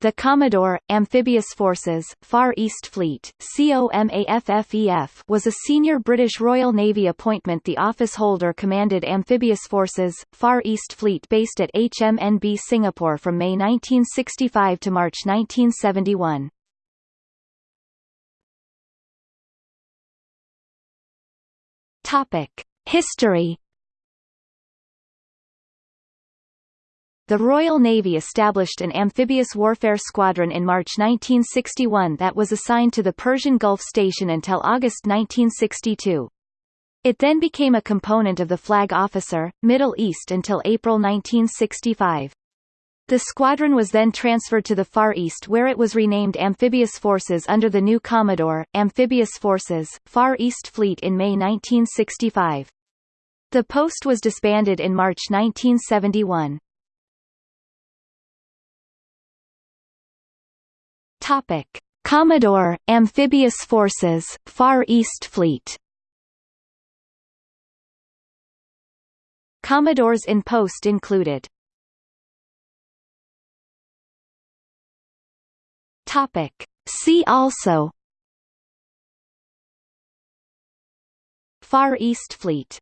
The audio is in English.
The Commodore, Amphibious Forces, Far East Fleet COMAFFEF, was a senior British Royal Navy appointment The office holder commanded Amphibious Forces, Far East Fleet based at HMNB Singapore from May 1965 to March 1971. Topic. History The Royal Navy established an amphibious warfare squadron in March 1961 that was assigned to the Persian Gulf Station until August 1962. It then became a component of the Flag Officer, Middle East until April 1965. The squadron was then transferred to the Far East where it was renamed Amphibious Forces under the new Commodore, Amphibious Forces, Far East Fleet in May 1965. The post was disbanded in March 1971. Topic: Commodore, Amphibious Forces, Far East Fleet. Commodores in post included. Topic: See also. Far East Fleet